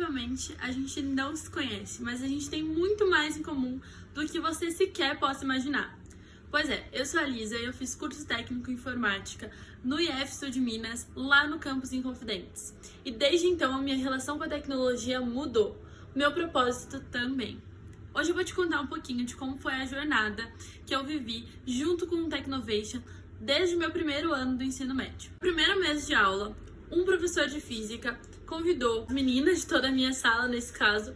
provavelmente a gente não se conhece, mas a gente tem muito mais em comum do que você sequer possa imaginar. Pois é, eu sou a Lisa e eu fiz curso técnico em informática no IF Sul de Minas, lá no campus Inconfidentes. E desde então a minha relação com a tecnologia mudou, meu propósito também. Hoje eu vou te contar um pouquinho de como foi a jornada que eu vivi junto com o Technovation desde o meu primeiro ano do ensino médio. Primeiro mês de aula, um professor de física convidou meninas de toda a minha sala, nesse caso,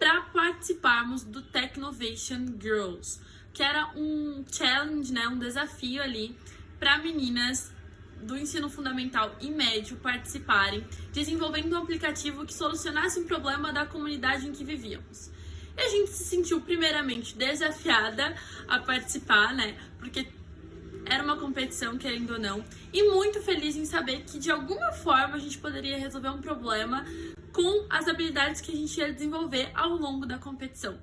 para participarmos do Technovation Girls, que era um challenge, né, um desafio ali para meninas do ensino fundamental e médio participarem, desenvolvendo um aplicativo que solucionasse um problema da comunidade em que vivíamos. E a gente se sentiu primeiramente desafiada a participar, né? Porque competição, querendo ou não, e muito feliz em saber que de alguma forma a gente poderia resolver um problema com as habilidades que a gente ia desenvolver ao longo da competição.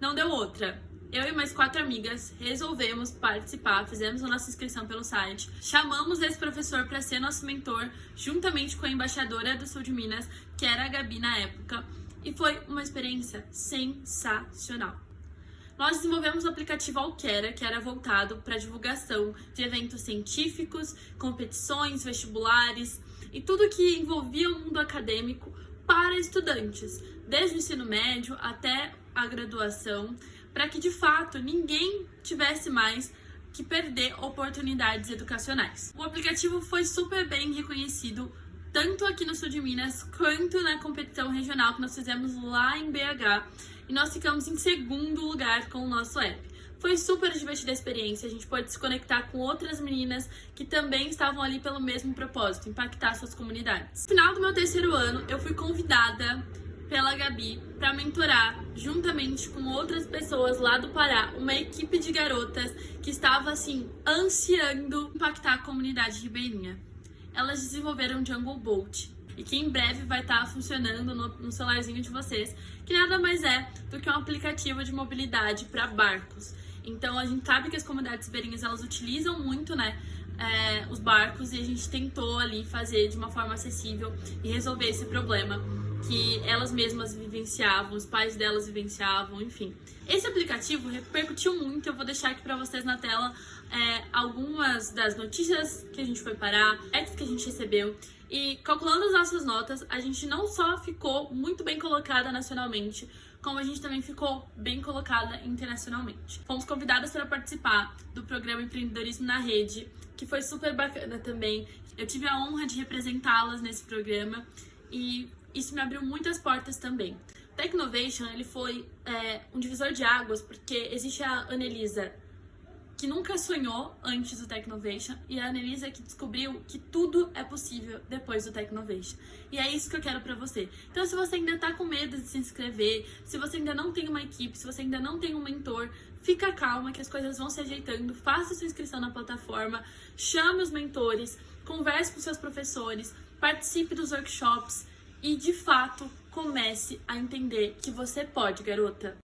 Não deu outra. Eu e mais quatro amigas resolvemos participar, fizemos a nossa inscrição pelo site, chamamos esse professor para ser nosso mentor, juntamente com a embaixadora do Sul de Minas, que era a Gabi na época, e foi uma experiência sensacional. Nós desenvolvemos o aplicativo Alquera, que era voltado para divulgação de eventos científicos, competições, vestibulares e tudo que envolvia o mundo acadêmico para estudantes, desde o ensino médio até a graduação, para que de fato ninguém tivesse mais que perder oportunidades educacionais. O aplicativo foi super bem reconhecido tanto aqui no sul de Minas quanto na competição regional que nós fizemos lá em BH e nós ficamos em segundo lugar com o nosso app. Foi super divertida a experiência, a gente pôde se conectar com outras meninas que também estavam ali pelo mesmo propósito, impactar suas comunidades. No final do meu terceiro ano, eu fui convidada pela Gabi para mentorar, juntamente com outras pessoas lá do Pará, uma equipe de garotas que estava assim ansiando impactar a comunidade ribeirinha. Elas desenvolveram Jungle Bolt, e que em breve vai estar tá funcionando no, no celularzinho de vocês, que nada mais é do que um aplicativo de mobilidade para barcos. Então a gente sabe que as comunidades ribeirinhas elas utilizam muito, né, é, os barcos e a gente tentou ali fazer de uma forma acessível e resolver esse problema que elas mesmas vivenciavam, os pais delas vivenciavam, enfim. Esse aplicativo repercutiu muito, eu vou deixar aqui para vocês na tela é, algumas das notícias que a gente foi parar, apps que a gente recebeu e calculando as nossas notas, a gente não só ficou muito bem colocada nacionalmente, como a gente também ficou bem colocada internacionalmente. Fomos convidadas para participar do programa Empreendedorismo na Rede, que foi super bacana também. Eu tive a honra de representá-las nesse programa e isso me abriu muitas portas também. Technovation ele foi é, um divisor de águas porque existe a Anelisa que nunca sonhou antes do Technovation e a Annelisa que descobriu que tudo é possível depois do Technovation. E é isso que eu quero pra você. Então se você ainda tá com medo de se inscrever, se você ainda não tem uma equipe, se você ainda não tem um mentor, fica calma que as coisas vão se ajeitando, faça sua inscrição na plataforma, chame os mentores, converse com seus professores, participe dos workshops e de fato comece a entender que você pode, garota.